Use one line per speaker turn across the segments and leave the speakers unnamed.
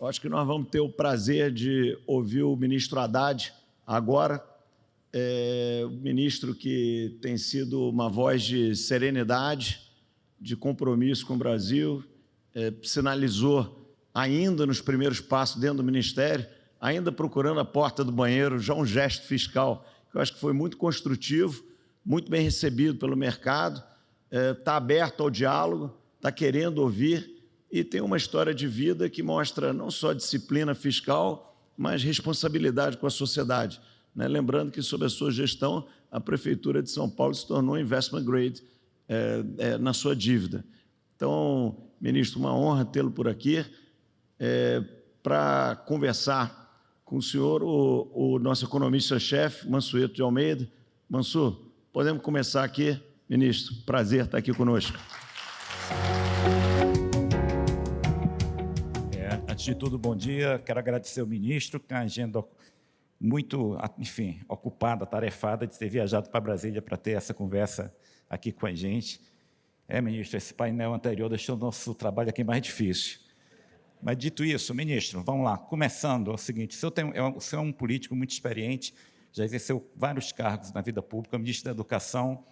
Eu acho que nós vamos ter o prazer de ouvir o ministro Haddad agora, é, o ministro que tem sido uma voz de serenidade, de compromisso com o Brasil, é, sinalizou ainda nos primeiros passos dentro do Ministério, ainda procurando a porta do banheiro, já um gesto fiscal que eu acho que foi muito construtivo, muito bem recebido pelo mercado, está é, aberto ao diálogo, está querendo ouvir e tem uma história de vida que mostra não só disciplina fiscal, mas responsabilidade com a sociedade. Né? Lembrando que, sob a sua gestão, a Prefeitura de São Paulo se tornou investment grade é, é, na sua dívida. Então, ministro, uma honra tê-lo por aqui é, para conversar com o senhor, o, o nosso economista-chefe, Mansueto de Almeida. Mansur, podemos começar aqui? Ministro, prazer estar aqui conosco.
Antes de tudo, bom dia. Quero agradecer ao ministro, que tem a agenda muito, enfim, ocupada, tarefada, de ter viajado para Brasília para ter essa conversa aqui com a gente. É, ministro, esse painel anterior deixou o nosso trabalho aqui mais difícil. Mas dito isso, ministro, vamos lá, começando, é o seguinte, o senhor, tem, é, o senhor é um político muito experiente, já exerceu vários cargos na vida pública, ministro da Educação,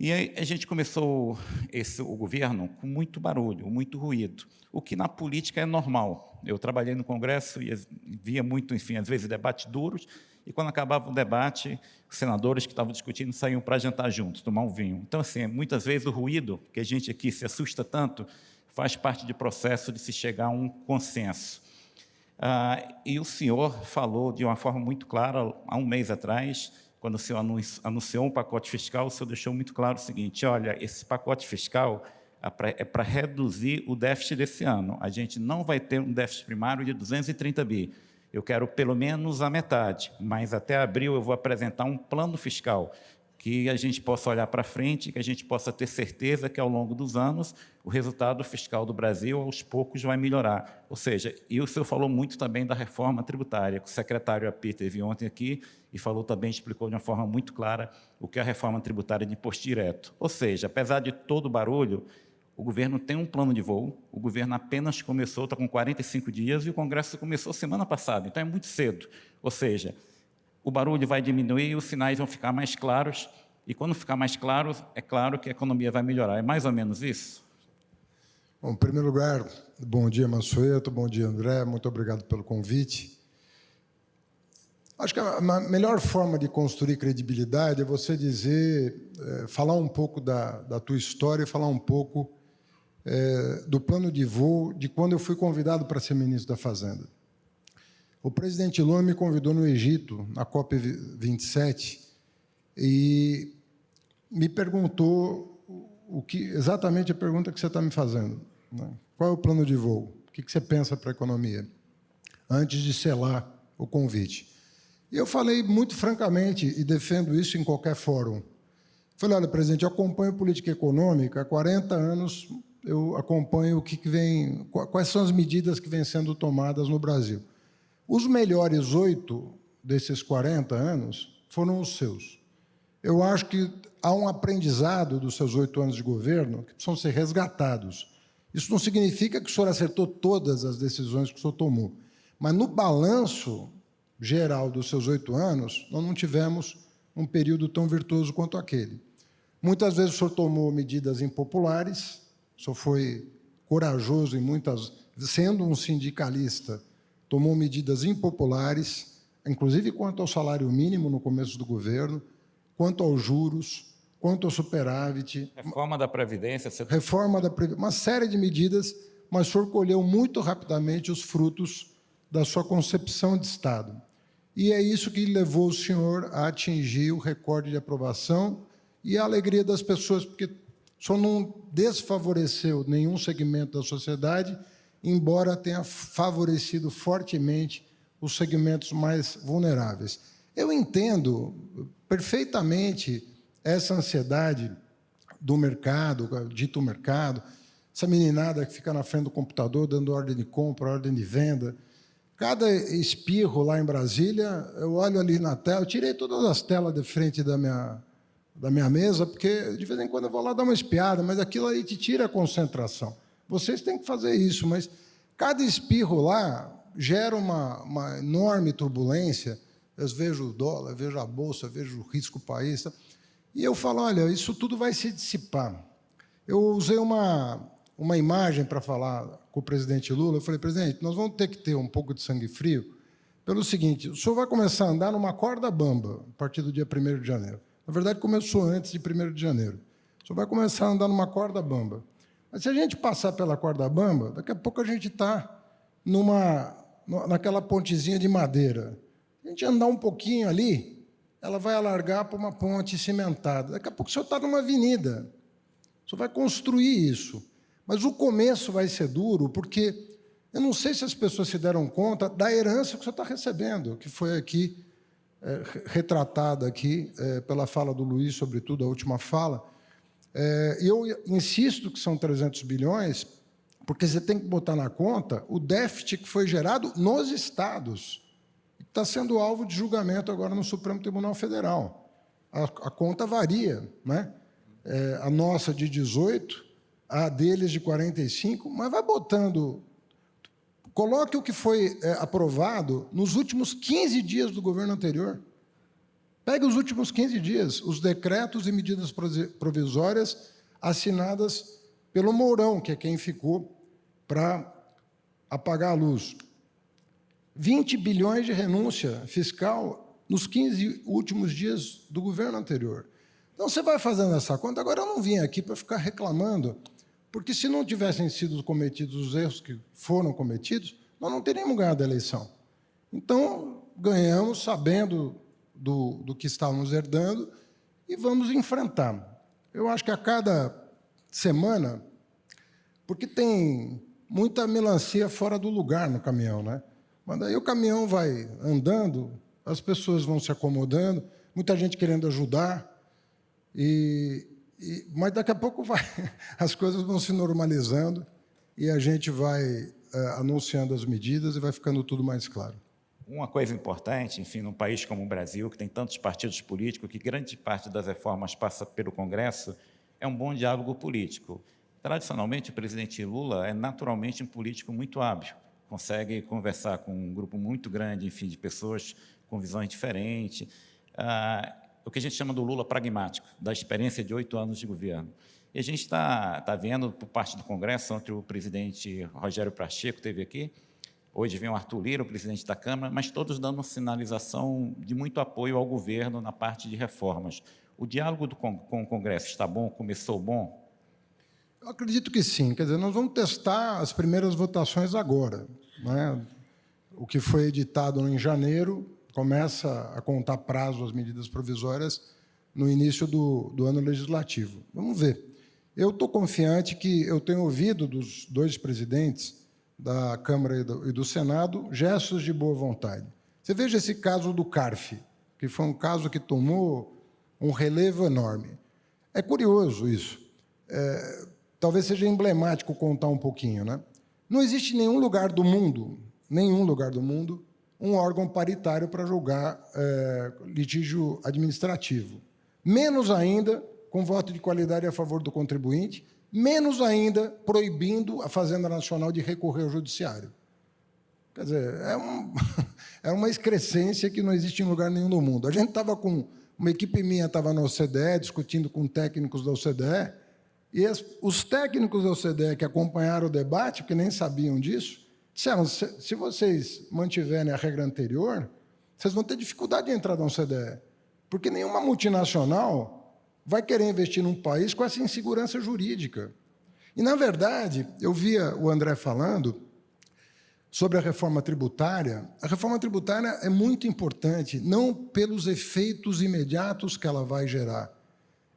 e aí a gente começou esse, o governo com muito barulho, muito ruído, o que na política é normal. Eu trabalhei no Congresso e via muito, enfim, às vezes debates duros, e quando acabava o debate, os senadores que estavam discutindo saíam para jantar juntos, tomar um vinho. Então, assim, muitas vezes o ruído, que a gente aqui se assusta tanto, faz parte do processo de se chegar a um consenso. Ah, e o senhor falou de uma forma muito clara, há um mês atrás, quando o senhor anunciou um pacote fiscal, o senhor deixou muito claro o seguinte, olha, esse pacote fiscal é para reduzir o déficit desse ano. A gente não vai ter um déficit primário de 230 bi. Eu quero pelo menos a metade, mas até abril eu vou apresentar um plano fiscal que a gente possa olhar para frente, que a gente possa ter certeza que ao longo dos anos o resultado fiscal do Brasil aos poucos vai melhorar. Ou seja, e o senhor falou muito também da reforma tributária, o secretário Api teve ontem aqui e falou também, explicou de uma forma muito clara o que é a reforma tributária de imposto direto. Ou seja, apesar de todo o barulho, o governo tem um plano de voo, o governo apenas começou, está com 45 dias, e o Congresso começou semana passada, então é muito cedo. Ou seja, o barulho vai diminuir, os sinais vão ficar mais claros, e quando ficar mais claro, é claro que a economia vai melhorar. É mais ou menos isso?
Bom, em primeiro lugar, bom dia, Mansueto, bom dia, André, muito obrigado pelo convite. Acho que a melhor forma de construir credibilidade é você dizer, é, falar um pouco da, da tua história e falar um pouco é, do plano de voo de quando eu fui convidado para ser ministro da Fazenda. O presidente Lula me convidou no Egito, na COP27, e me perguntou o que, exatamente a pergunta que você está me fazendo. Né? Qual é o plano de voo? O que você pensa para a economia? Antes de selar o convite. Eu falei muito francamente, e defendo isso em qualquer fórum. Falei, olha, presidente, eu acompanho política econômica há 40 anos, eu acompanho o que vem, quais são as medidas que vêm sendo tomadas no Brasil. Os melhores oito desses 40 anos foram os seus. Eu acho que há um aprendizado dos seus oito anos de governo que precisam ser resgatados. Isso não significa que o senhor acertou todas as decisões que o senhor tomou, mas no balanço geral dos seus oito anos, nós não tivemos um período tão virtuoso quanto aquele. Muitas vezes o senhor tomou medidas impopulares, o senhor foi corajoso em muitas... Sendo um sindicalista, tomou medidas impopulares, inclusive quanto ao salário mínimo no começo do governo, quanto aos juros, quanto ao superávit.
Reforma da Previdência.
Você... Reforma da Previdência, uma série de medidas, mas o senhor colheu muito rapidamente os frutos da sua concepção de Estado. E é isso que levou o senhor a atingir o recorde de aprovação e a alegria das pessoas, porque senhor não desfavoreceu nenhum segmento da sociedade, embora tenha favorecido fortemente os segmentos mais vulneráveis. Eu entendo perfeitamente essa ansiedade do mercado, dito mercado, essa meninada que fica na frente do computador dando ordem de compra, ordem de venda. Cada espirro lá em Brasília, eu olho ali na tela, eu tirei todas as telas de frente da minha, da minha mesa, porque de vez em quando eu vou lá dar uma espiada, mas aquilo aí te tira a concentração. Vocês têm que fazer isso, mas Cada espirro lá gera uma, uma enorme turbulência. Eu vejo o dólar, vejo a bolsa, vejo o risco país. E eu falo, olha, isso tudo vai se dissipar. Eu usei uma, uma imagem para falar com o presidente Lula. Eu falei, presidente, nós vamos ter que ter um pouco de sangue frio, pelo seguinte, o senhor vai começar a andar numa corda bamba a partir do dia 1 de janeiro. Na verdade, começou antes de 1 de janeiro. O senhor vai começar a andar numa corda bamba. Mas se a gente passar pela corda bamba, daqui a pouco a gente está numa, naquela pontezinha de madeira. A gente andar um pouquinho ali, ela vai alargar para uma ponte cimentada. Daqui a pouco o senhor está numa avenida. O senhor vai construir isso. Mas o começo vai ser duro, porque eu não sei se as pessoas se deram conta da herança que você está recebendo, que foi aqui é, retratada aqui é, pela fala do Luiz, sobretudo a última fala. É, eu insisto que são 300 bilhões, porque você tem que botar na conta o déficit que foi gerado nos estados. Está sendo alvo de julgamento agora no Supremo Tribunal Federal. A, a conta varia, né? É, a nossa de 18, a deles de 45, mas vai botando Coloque o que foi é, aprovado nos últimos 15 dias do governo anterior. Pegue os últimos 15 dias, os decretos e medidas provisórias assinadas pelo Mourão, que é quem ficou para apagar a luz. 20 bilhões de renúncia fiscal nos 15 últimos dias do governo anterior. Então, você vai fazendo essa conta. Agora, eu não vim aqui para ficar reclamando porque se não tivessem sido cometidos os erros que foram cometidos, nós não teríamos ganhado a eleição. Então, ganhamos sabendo do, do que estávamos herdando e vamos enfrentar. Eu acho que a cada semana, porque tem muita melancia fora do lugar no caminhão, né? Mas daí o caminhão vai andando, as pessoas vão se acomodando, muita gente querendo ajudar, e, e, mas daqui a pouco vai, as coisas vão se normalizando e a gente vai é, anunciando as medidas e vai ficando tudo mais claro.
Uma coisa importante, enfim, num país como o Brasil, que tem tantos partidos políticos, que grande parte das reformas passa pelo Congresso, é um bom diálogo político. Tradicionalmente, o presidente Lula é naturalmente um político muito hábil, consegue conversar com um grupo muito grande, enfim, de pessoas com visões diferentes. Ah, o que a gente chama do Lula pragmático, da experiência de oito anos de governo. E a gente está tá vendo, por parte do Congresso, ontem o presidente Rogério Pacheco esteve aqui, hoje vem o Arthur Lira, o presidente da Câmara, mas todos dando sinalização de muito apoio ao governo na parte de reformas. O diálogo do, com, o Congresso está bom? Começou bom?
Eu acredito que sim. Quer dizer, nós vamos testar as primeiras votações agora. Né? O que foi editado em janeiro começa a contar prazo às medidas provisórias no início do, do ano legislativo. Vamos ver. Eu estou confiante que eu tenho ouvido dos dois presidentes da Câmara e do, e do Senado gestos de boa vontade. Você veja esse caso do CARF, que foi um caso que tomou um relevo enorme. É curioso isso. É, talvez seja emblemático contar um pouquinho. Né? Não existe nenhum lugar do mundo, nenhum lugar do mundo, um órgão paritário para julgar é, litígio administrativo. Menos ainda com voto de qualidade a favor do contribuinte, menos ainda proibindo a Fazenda Nacional de recorrer ao judiciário. Quer dizer, é, um, é uma excrescência que não existe em lugar nenhum do mundo. A gente estava com... Uma equipe minha estava na OCDE, discutindo com técnicos da OCDE, e as, os técnicos da OCDE que acompanharam o debate, que nem sabiam disso, Disseram, se, vocês mantiverem a regra anterior, vocês vão ter dificuldade de entrar na OCDE, porque nenhuma multinacional vai querer investir num país com essa insegurança jurídica. E, na verdade, eu via o André falando sobre a reforma tributária. A reforma tributária é muito importante, não pelos efeitos imediatos que ela vai gerar.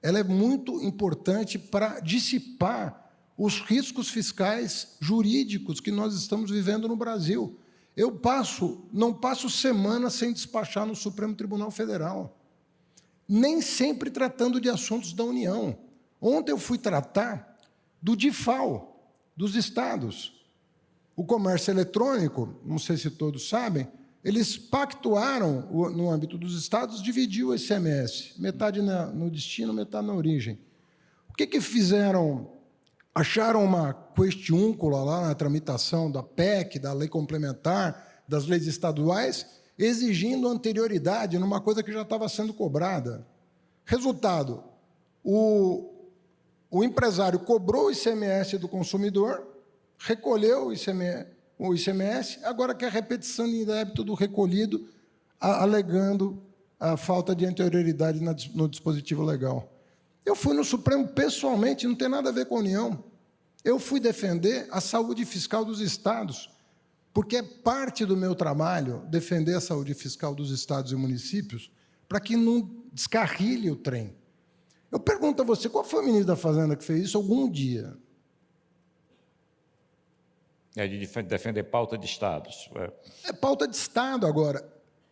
Ela é muito importante para dissipar os riscos fiscais jurídicos que nós estamos vivendo no Brasil. Eu passo, não passo semana sem despachar no Supremo Tribunal Federal, nem sempre tratando de assuntos da União. Ontem eu fui tratar do DIFAL, dos estados. O comércio eletrônico, não sei se todos sabem, eles pactuaram, no âmbito dos estados, dividir o ICMS, metade no destino, metade na origem. O que, que fizeram acharam uma questiúncula lá na tramitação da PEC, da lei complementar, das leis estaduais, exigindo anterioridade numa coisa que já estava sendo cobrada. Resultado, o, o empresário cobrou o ICMS do consumidor, recolheu o ICMS, o ICMS agora quer repetição de débito do recolhido, alegando a falta de anterioridade no dispositivo legal. Eu fui no Supremo pessoalmente, não tem nada a ver com a União. Eu fui defender a saúde fiscal dos estados, porque é parte do meu trabalho defender a saúde fiscal dos estados e municípios para que não descarrilhe o trem. Eu pergunto a você, qual foi o ministro da Fazenda que fez isso algum dia?
É de defender pauta de estados.
É, é pauta de estado agora.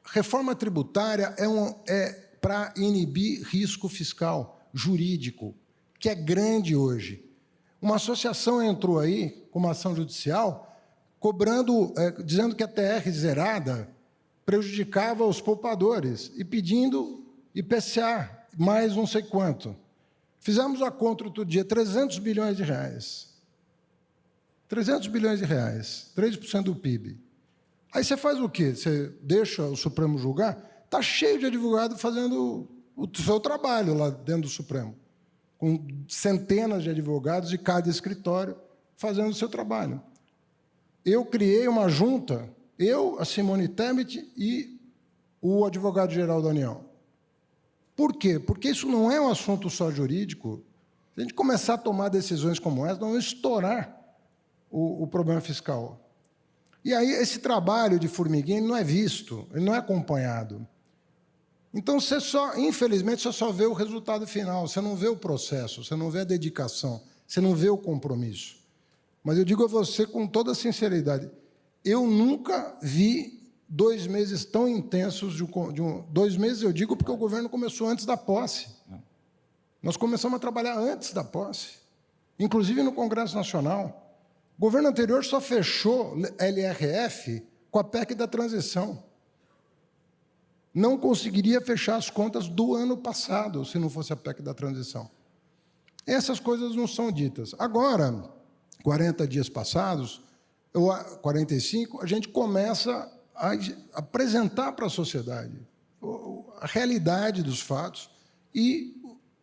Reforma tributária é, um, é para inibir risco fiscal, jurídico, que é grande hoje. Uma associação entrou aí com uma ação judicial cobrando, é, dizendo que a TR zerada prejudicava os poupadores e pedindo IPCA mais não sei quanto. Fizemos a conta outro dia, 300 bilhões de reais. 300 bilhões de reais, 3% do PIB. Aí você faz o quê? Você deixa o Supremo julgar? Está cheio de advogado fazendo o seu trabalho lá dentro do Supremo, com centenas de advogados de cada escritório fazendo o seu trabalho. Eu criei uma junta, eu, a Simone Tebet e o advogado-geral da União. Por quê? Porque isso não é um assunto só jurídico. Se a gente começar a tomar decisões como essa, nós vamos estourar o, o problema fiscal. E aí esse trabalho de formiguinha não é visto, ele não é acompanhado. Então você só, infelizmente, você só vê o resultado final, você não vê o processo, você não vê a dedicação, você não vê o compromisso. Mas eu digo a você com toda sinceridade, eu nunca vi dois meses tão intensos de de um, dois meses eu digo porque o governo começou antes da posse. Nós começamos a trabalhar antes da posse, inclusive no Congresso Nacional. O governo anterior só fechou LRF com a PEC da transição. Não conseguiria fechar as contas do ano passado se não fosse a PEC da transição. Essas coisas não são ditas. Agora, 40 dias passados, 45, a gente começa a apresentar para a sociedade a realidade dos fatos e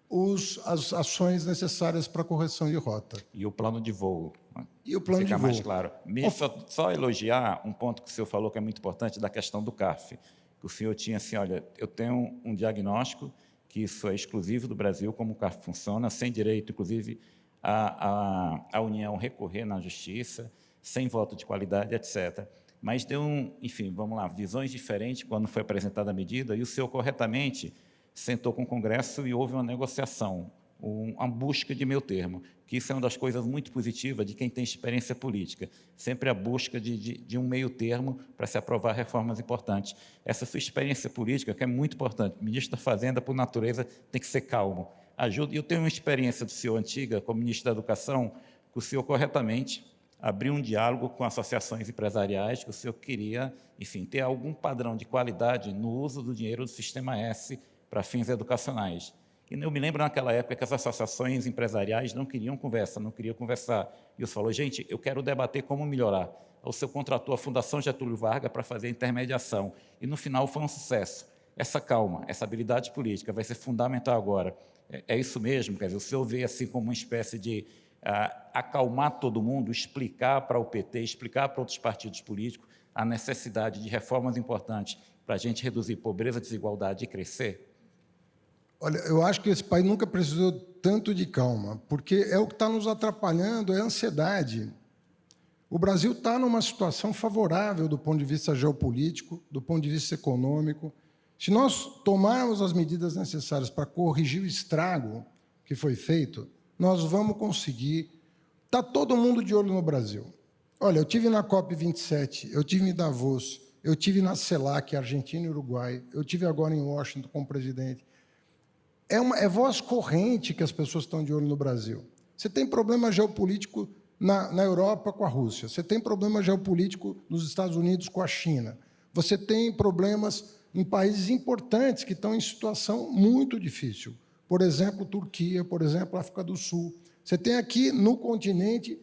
os, as ações necessárias para a correção de rota.
E o plano de voo.
Né? E o plano
Fica
de voo.
mais claro. Me, só, só, elogiar um ponto que o senhor falou que é muito importante, da questão do CARF. O senhor tinha assim, olha, eu tenho um diagnóstico que isso é exclusivo do Brasil, como o CARF funciona, sem direito, inclusive, a, a, a União recorrer na justiça, sem voto de qualidade, etc. Mas deu, um, enfim, vamos lá, visões diferentes quando foi apresentada a medida, e o senhor corretamente sentou com o Congresso e houve uma negociação, uma busca de meio termo, que isso é uma das coisas muito positivas de quem tem experiência política, sempre a busca de, de, de um meio termo para se aprovar reformas importantes. Essa sua experiência política, que é muito importante, ministro da Fazenda, por natureza, tem que ser calmo. Ajuda. Eu tenho uma experiência do senhor antiga, como ministro da Educação, que o senhor corretamente abriu um diálogo com associações empresariais, que o senhor queria, enfim, ter algum padrão de qualidade no uso do dinheiro do Sistema S para fins educacionais. Eu me lembro naquela época que as associações empresariais não queriam conversa, não queriam conversar. E eu falou, gente, eu quero debater como melhorar. O seu contratou a Fundação Getúlio Vargas para fazer a intermediação. E no final foi um sucesso. Essa calma, essa habilidade política vai ser fundamental agora. É, é isso mesmo, quer dizer, o senhor vê assim como uma espécie de uh, acalmar todo mundo, explicar para o PT, explicar para outros partidos políticos a necessidade de reformas importantes para a gente reduzir pobreza, desigualdade e crescer?
Olha, eu acho que esse país nunca precisou tanto de calma, porque é o que está nos atrapalhando, é a ansiedade. O Brasil está numa situação favorável do ponto de vista geopolítico, do ponto de vista econômico. Se nós tomarmos as medidas necessárias para corrigir o estrago que foi feito, nós vamos conseguir. Está todo mundo de olho no Brasil. Olha, eu tive na COP27, eu tive em Davos, eu tive na CELAC, Argentina e Uruguai, eu tive agora em Washington com o presidente. É, uma, é voz corrente que as pessoas estão de olho no Brasil. Você tem problema geopolítico na, na Europa com a Rússia, você tem problema geopolítico nos Estados Unidos com a China, você tem problemas em países importantes que estão em situação muito difícil. Por exemplo, Turquia, por exemplo, África do Sul. Você tem aqui no continente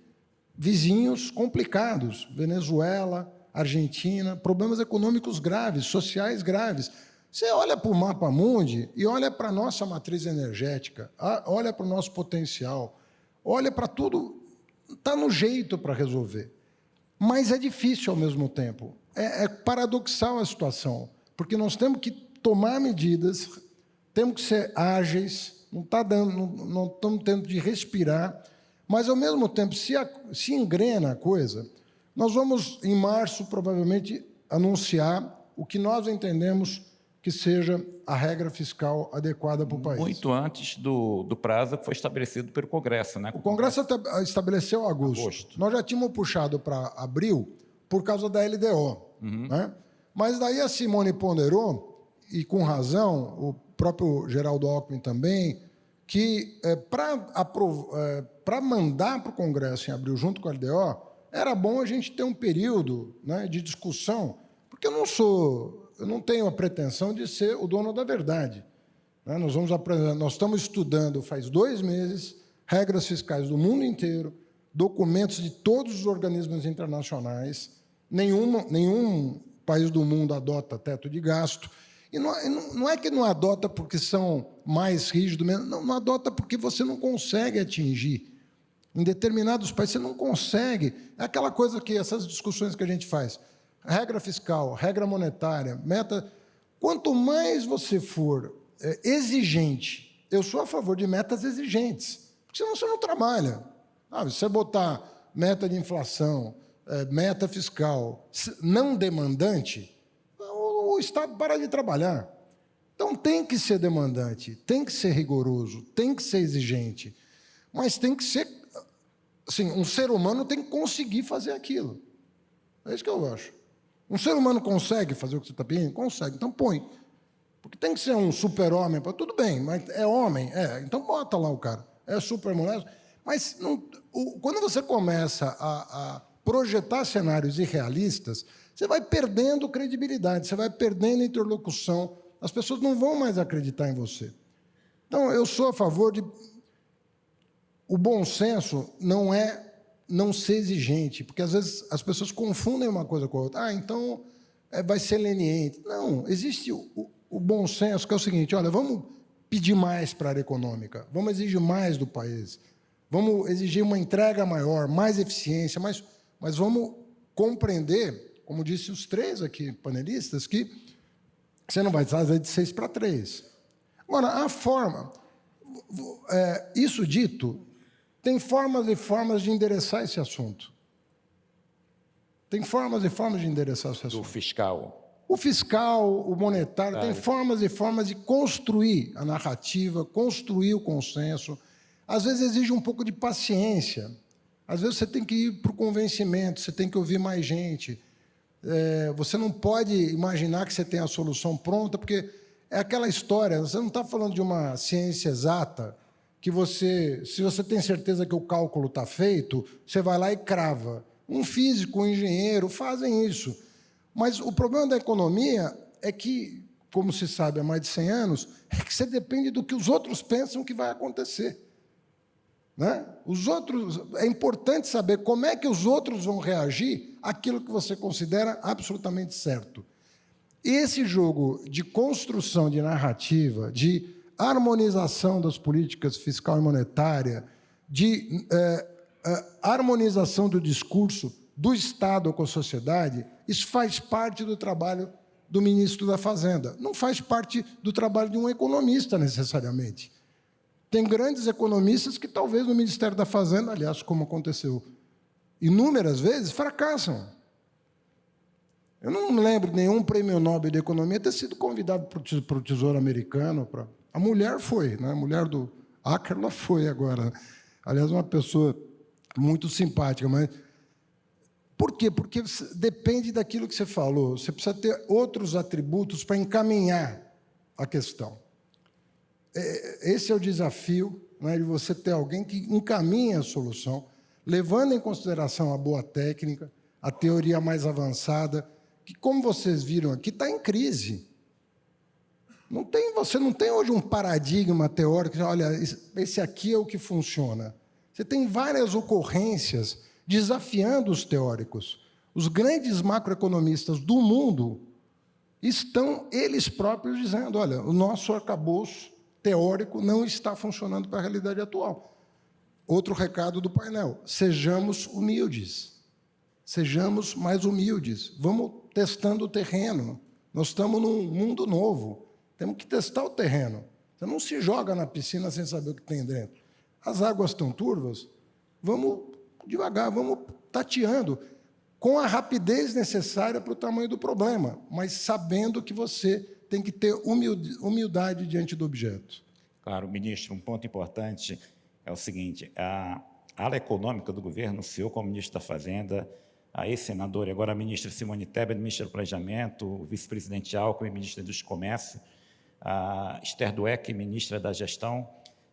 vizinhos complicados, Venezuela, Argentina, problemas econômicos graves, sociais graves. Você olha para o mapa mundi e olha para a nossa matriz energética, olha para o nosso potencial, olha para tudo, está no jeito para resolver. Mas é difícil ao mesmo tempo. É, é paradoxal a situação, porque nós temos que tomar medidas, temos que ser ágeis, não está dando, não, não estamos tendo de respirar, mas ao mesmo tempo, se, a, se engrena a coisa, nós vamos, em março, provavelmente, anunciar o que nós entendemos que seja a regra fiscal adequada para o país.
Muito antes do, do prazo que foi estabelecido pelo Congresso. Né?
O Congresso estabeleceu agosto. agosto. Nós já tínhamos puxado para abril por causa da LDO. Uhum. Né? Mas daí a Simone ponderou, e com razão, o próprio Geraldo Alckmin também, que é, para é, mandar para o Congresso em abril, junto com a LDO, era bom a gente ter um período né, de discussão, porque eu não sou, eu não tenho a pretensão de ser o dono da verdade. Né? Nós, vamos nós estamos estudando faz dois meses regras fiscais do mundo inteiro, documentos de todos os organismos internacionais, nenhuma, nenhum país do mundo adota teto de gasto, e não, não, é que não adota porque são mais rígidos, não, não adota porque você não consegue atingir. Em determinados países você não consegue. É aquela coisa que essas discussões que a gente faz. Regra fiscal, regra monetária, meta. Quanto mais você for é, exigente, eu sou a favor de metas exigentes, porque senão você não trabalha. Ah, você botar meta de inflação, é, meta fiscal não demandante, o Estado para de trabalhar. Então tem que ser demandante, tem que ser rigoroso, tem que ser exigente, mas tem que ser, assim, um ser humano tem que conseguir fazer aquilo. É isso que eu acho. Um ser humano consegue fazer o que você está pedindo? Consegue, então põe. Porque tem que ser um super-homem, tudo bem, mas é homem, é, então bota lá o cara. É super-mulher, mas não, o, quando você começa a, a projetar cenários irrealistas, você vai perdendo credibilidade, você vai perdendo interlocução, as pessoas não vão mais acreditar em você. Então, eu sou a favor de. O bom senso não é não ser exigente, porque às vezes as pessoas confundem uma coisa com a outra. Ah, então é, vai ser leniente. Não, existe o, o, o bom senso, que é o seguinte: olha, vamos pedir mais para a área econômica, vamos exigir mais do país, vamos exigir uma entrega maior, mais eficiência, mas, mas vamos compreender como disse os três aqui panelistas, que você não vai fazer de seis para três. Agora, a forma, é, isso dito, tem formas e formas de endereçar esse assunto. Tem formas e formas de endereçar esse assunto.
O fiscal.
O fiscal, o monetário, tem formas e formas de construir a narrativa, construir o consenso. Às vezes exige um pouco de paciência. Às vezes você tem que ir para o convencimento, você tem que ouvir mais gente é, você não pode imaginar que você tem a solução pronta, porque é aquela história, você não está falando de uma ciência exata, que você, se você tem certeza que o cálculo está feito, você vai lá e crava. Um físico, um engenheiro fazem isso. Mas o problema da economia é que, como se sabe há mais de 100 anos, é que você depende do que os outros pensam que vai acontecer. Né? Os outros, é importante saber como é que os outros vão reagir àquilo que você considera absolutamente certo. Esse jogo de construção de narrativa, de harmonização das políticas fiscal e monetária, de é, é, harmonização do discurso do Estado com a sociedade, isso faz parte do trabalho do ministro da Fazenda. Não faz parte do trabalho de um economista, necessariamente. Tem grandes economistas que talvez no Ministério da Fazenda, aliás, como aconteceu inúmeras vezes, fracassam. Eu não lembro nenhum prêmio Nobel de Economia ter sido convidado para o Tesouro Americano. Para... A mulher foi, né? a mulher do Ackerla foi agora. Aliás, uma pessoa muito simpática, mas por quê? Porque depende daquilo que você falou. Você precisa ter outros atributos para encaminhar a questão. É, esse é o desafio né, de você ter alguém que encaminhe a solução, levando em consideração a boa técnica, a teoria mais avançada, que, como vocês viram aqui, está em crise. Não tem, você não tem hoje um paradigma teórico, olha, esse aqui é o que funciona. Você tem várias ocorrências desafiando os teóricos. Os grandes macroeconomistas do mundo estão eles próprios dizendo: olha, o nosso arcabouço teórico não está funcionando para a realidade atual. Outro recado do painel: sejamos humildes. Sejamos mais humildes. Vamos testando o terreno. Nós estamos num mundo novo. Temos que testar o terreno. Você não se joga na piscina sem saber o que tem dentro. As águas estão turvas, vamos devagar, vamos tateando, com a rapidez necessária para o tamanho do problema, mas sabendo que você tem que ter humildade diante do objeto.
Claro, ministro, um ponto importante é o seguinte, a ala econômica do governo, o senhor como ministro da Fazenda, a ex-senadora e agora a ministra Simone Tebet, ministra do Planejamento, o vice-presidente Alckmin, ministra do Comércio, a Esther Dweck, ministra da Gestão,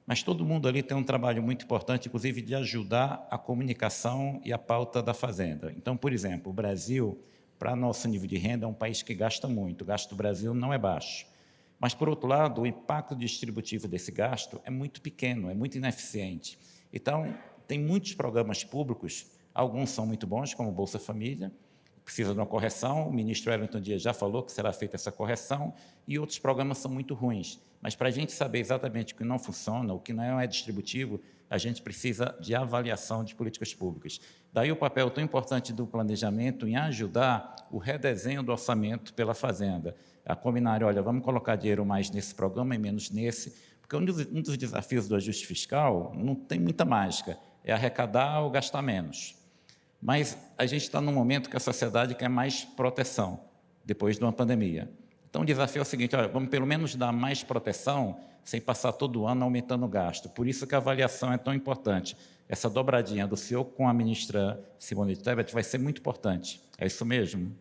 mas todo mundo ali tem um trabalho muito importante, inclusive de ajudar a comunicação e a pauta da fazenda. Então, por exemplo, o Brasil, para nosso nível de renda, é um país que gasta muito, o gasto do Brasil não é baixo. Mas, por outro lado, o impacto distributivo desse gasto é muito pequeno, é muito ineficiente. Então, tem muitos programas públicos, alguns são muito bons, como Bolsa Família, precisa de uma correção, o ministro Wellington Dias já falou que será feita essa correção, e outros programas são muito ruins. Mas para a gente saber exatamente o que não funciona, o que não é distributivo, a gente precisa de avaliação de políticas públicas. Daí o papel tão importante do planejamento em ajudar o redesenho do orçamento pela Fazenda. A combinar, olha, vamos colocar dinheiro mais nesse programa e menos nesse, porque um dos, um dos desafios do ajuste fiscal não tem muita mágica, é arrecadar ou gastar menos. Mas a gente está num momento que a sociedade quer mais proteção, depois de uma pandemia. Então, o desafio é o seguinte, olha, vamos pelo menos dar mais proteção sem passar todo ano aumentando o gasto. Por isso que a avaliação é tão importante. Essa dobradinha do senhor com a ministra Simone Tebet vai ser muito importante. É isso mesmo?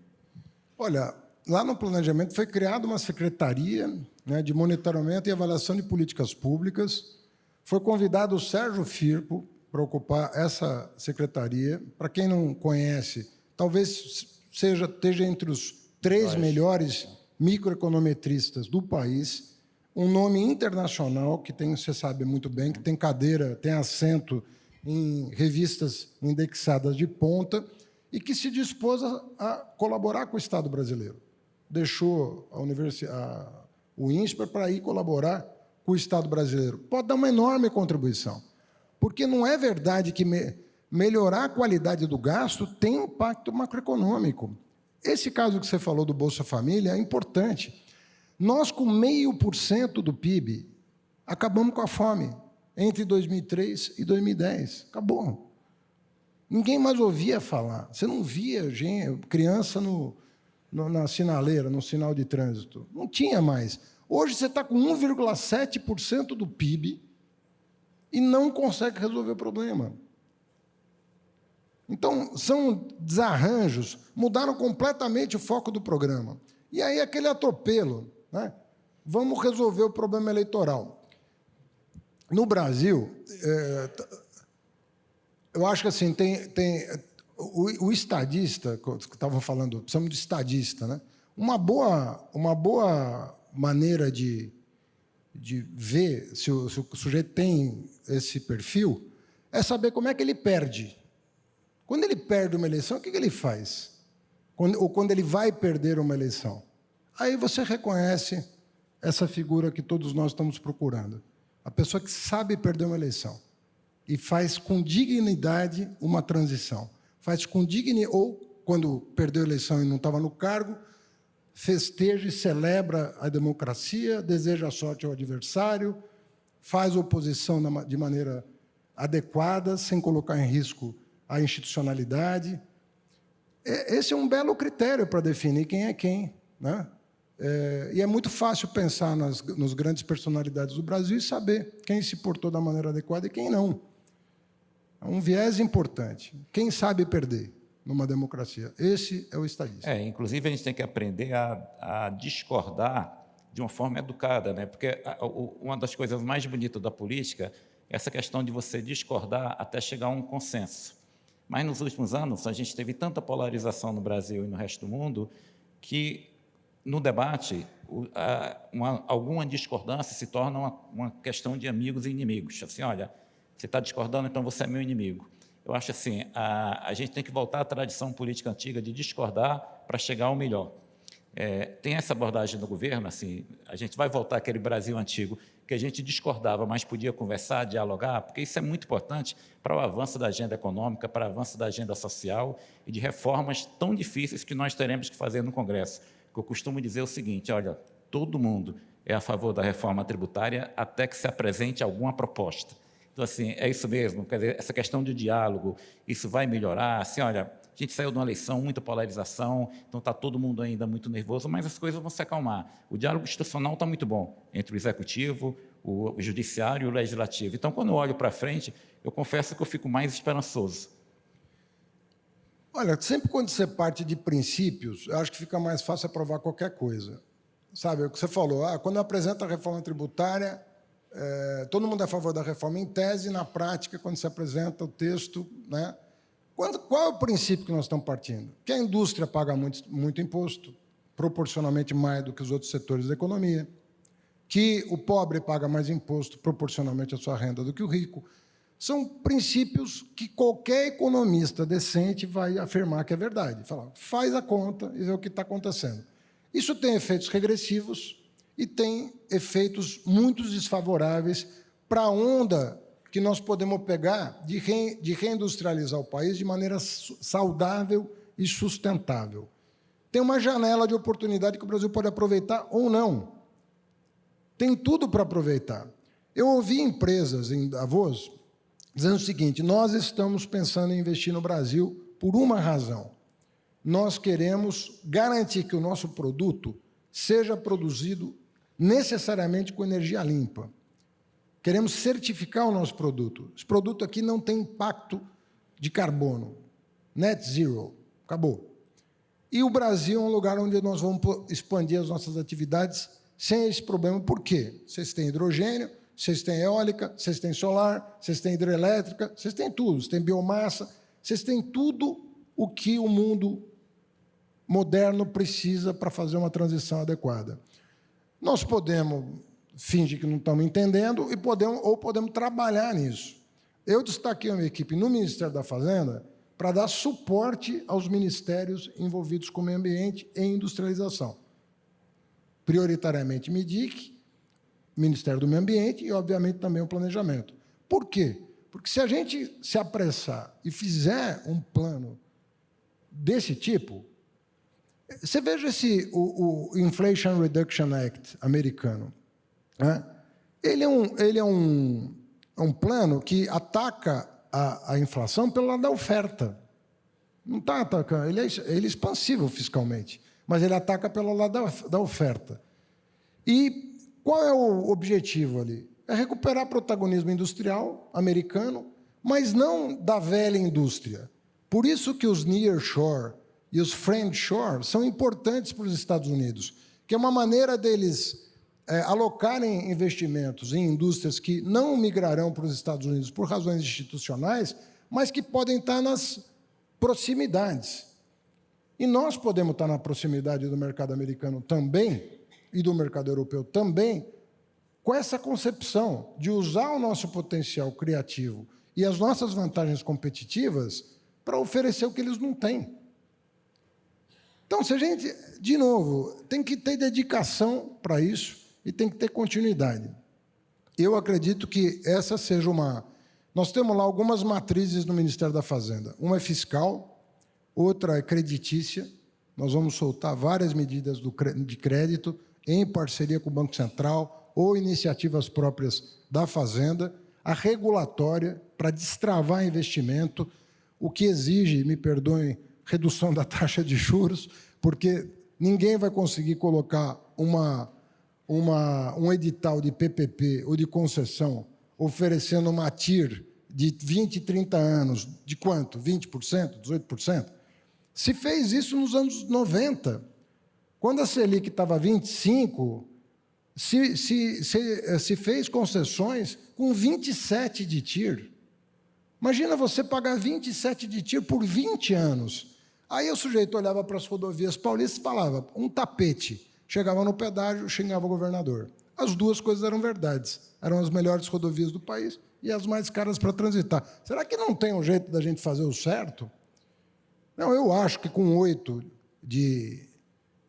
Olha, lá no planejamento foi criada uma secretaria né, de monitoramento e avaliação de políticas públicas. Foi convidado o Sérgio Firpo, para ocupar essa secretaria. Para quem não conhece, talvez seja esteja entre os três melhores microeconometristas do país, um nome internacional que tem, você sabe muito bem, que tem cadeira, tem assento em revistas indexadas de ponta e que se dispôs a, a colaborar com o Estado brasileiro. Deixou a universidade, o INSPER para ir colaborar com o Estado brasileiro. Pode dar uma enorme contribuição. Porque não é verdade que me, melhorar a qualidade do gasto tem impacto macroeconômico. Esse caso que você falou do Bolsa Família é importante. Nós, com meio por cento do PIB, acabamos com a fome entre 2003 e 2010. Acabou. Ninguém mais ouvia falar. Você não via gente, criança no, no, na sinaleira, no sinal de trânsito. Não tinha mais. Hoje você está com 1,7% do PIB e não consegue resolver o problema. Então, são desarranjos, mudaram completamente o foco do programa. E aí, aquele atropelo, né? vamos resolver o problema eleitoral. No Brasil, é, eu acho que assim, tem, tem o, o estadista, que estavam falando, precisamos de estadista, né? uma, boa, uma boa maneira de, de ver se o, se o sujeito tem esse perfil é saber como é que ele perde. Quando ele perde uma eleição, o que, ele faz? Quando, ou quando ele vai perder uma eleição. Aí você reconhece essa figura que todos nós estamos procurando. A pessoa que sabe perder uma eleição e faz com dignidade uma transição. Faz com dignidade, ou quando perdeu a eleição e não estava no cargo, festeja e celebra a democracia, deseja sorte ao adversário, faz oposição de maneira adequada, sem colocar em risco a institucionalidade. Esse é um belo critério para definir quem é quem. Né? É, e é muito fácil pensar nas, nas grandes personalidades do Brasil e saber quem se portou da maneira adequada e quem não. É um viés importante. Quem sabe perder numa democracia? Esse é o estadista.
É, inclusive, a gente tem que aprender a, a discordar de uma forma educada, né? porque uma das coisas mais bonitas da política é essa questão de você discordar até chegar a um consenso. Mas nos últimos anos, a gente teve tanta polarização no Brasil e no resto do mundo que, no debate, uma, alguma discordância se torna uma, uma questão de amigos e inimigos. Assim, olha, Você está discordando, então você é meu inimigo. Eu acho assim, a, a gente tem que voltar à tradição política antiga de discordar para chegar ao melhor. É, tem essa abordagem do governo, assim, a gente vai voltar àquele Brasil antigo que a gente discordava, mas podia conversar, dialogar, porque isso é muito importante para o avanço da agenda econômica, para o avanço da agenda social e de reformas tão difíceis que nós teremos que fazer no Congresso. eu costumo dizer o seguinte, olha, todo mundo é a favor da reforma tributária até que se apresente alguma proposta. Então, assim, é isso mesmo, quer dizer, essa questão de diálogo, isso vai melhorar, assim, olha, a gente saiu de uma eleição, muita polarização, então está todo mundo ainda muito nervoso, mas as coisas vão se acalmar. O diálogo institucional está muito bom entre o executivo, o, judiciário e o legislativo. Então, quando eu olho para frente, eu confesso que eu fico mais esperançoso.
Olha, sempre quando você parte de princípios, eu acho que fica mais fácil aprovar qualquer coisa. Sabe, o que você falou, ah, quando eu apresento a reforma tributária, é, todo mundo é a favor da reforma em tese, na prática, quando se apresenta o texto, né, quando, qual é o princípio que nós estamos partindo? Que a indústria paga muito, muito imposto, proporcionalmente mais do que os outros setores da economia, que o pobre paga mais imposto proporcionalmente à sua renda do que o rico. São princípios que qualquer economista decente vai afirmar que é verdade. Fala, faz a conta e vê o que está acontecendo. Isso tem efeitos regressivos e tem efeitos muito desfavoráveis para a onda que nós podemos pegar de, re, de reindustrializar o país de maneira saudável e sustentável. Tem uma janela de oportunidade que o Brasil pode aproveitar ou não. Tem tudo para aproveitar. Eu ouvi empresas em Davos dizendo o seguinte, nós estamos pensando em investir no Brasil por uma razão. Nós queremos garantir que o nosso produto seja produzido necessariamente com energia limpa. Queremos certificar o nosso produto. Esse produto aqui não tem impacto de carbono. Net zero. Acabou. E o Brasil é um lugar onde nós vamos expandir as nossas atividades sem esse problema. Por quê? Vocês têm hidrogênio, vocês têm eólica, vocês têm solar, vocês têm hidrelétrica, vocês têm tudo, vocês têm biomassa, vocês têm tudo o que o mundo moderno precisa para fazer uma transição adequada. Nós podemos finge que não estamos entendendo e podemos, ou podemos trabalhar nisso. Eu destaquei uma equipe no Ministério da Fazenda para dar suporte aos ministérios envolvidos com o meio ambiente e industrialização. Prioritariamente MIDIC, Ministério do Meio Ambiente e, obviamente, também o planejamento. Por quê? Porque se a gente se apressar e fizer um plano desse tipo, você veja esse, o, o Inflation Reduction Act americano. Né? Ele, é um, ele é, um, é um plano que ataca a, a inflação pelo lado da oferta. Não está atacando, ele é, ele é expansivo fiscalmente, mas ele ataca pelo lado da, da oferta. E qual é o objetivo ali? É recuperar protagonismo industrial americano, mas não da velha indústria. Por isso que os nearshore e os friendshore são importantes para os Estados Unidos, que é uma maneira deles é, alocarem investimentos em indústrias que não migrarão para os Estados Unidos por razões institucionais, mas que podem estar nas proximidades. E nós podemos estar na proximidade do mercado americano também, e do mercado europeu também, com essa concepção de usar o nosso potencial criativo e as nossas vantagens competitivas para oferecer o que eles não têm. Então, se a gente, de novo, tem que ter dedicação para isso, e tem que ter continuidade. Eu acredito que essa seja uma... Nós temos lá algumas matrizes no Ministério da Fazenda. Uma é fiscal, outra é creditícia. Nós vamos soltar várias medidas de crédito em parceria com o Banco Central ou iniciativas próprias da Fazenda. A regulatória, para destravar investimento, o que exige, me perdoem, redução da taxa de juros, porque ninguém vai conseguir colocar uma uma, um edital de PPP ou de concessão oferecendo uma TIR de 20, 30 anos, de quanto? 20%, 18%? Se fez isso nos anos 90. Quando a Selic estava 25%, se, se, se, se fez concessões com 27 de TIR. Imagina você pagar 27 de TIR por 20 anos. Aí o sujeito olhava para as rodovias paulistas e falava, um tapete chegava no pedágio, xingava o governador. As duas coisas eram verdades. Eram as melhores rodovias do país e as mais caras para transitar. Será que não tem um jeito da gente fazer o certo? Não, eu acho que com oito de,